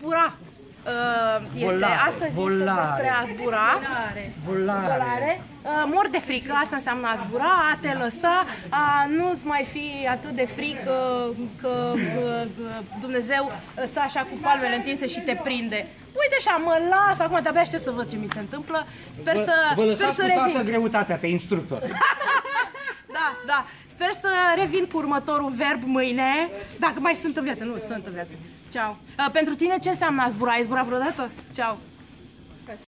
zbura. Uh, este Volare, astăzi volare. este despre a zbura. Volare. Volare. Uh, mor de frică, asta înseamnă a zbura, a te lăsa, a nu-ți mai fi atât de frică că uh, Dumnezeu stă așa cu palmele întinse și te prinde. Uite așa, mă las, acum de-abia aștept să văd ce mi se întâmplă. Sper să, Vă sper lăsați să cu toată revin. greutatea pe instructor. Da, da. Sper să revin cu următorul verb mâine. Dacă mai sunt în viață. Nu, sunt în viață. Ceau. Uh, pentru tine ce înseamnă a zbura? Ai zburat vreodată? Ceau.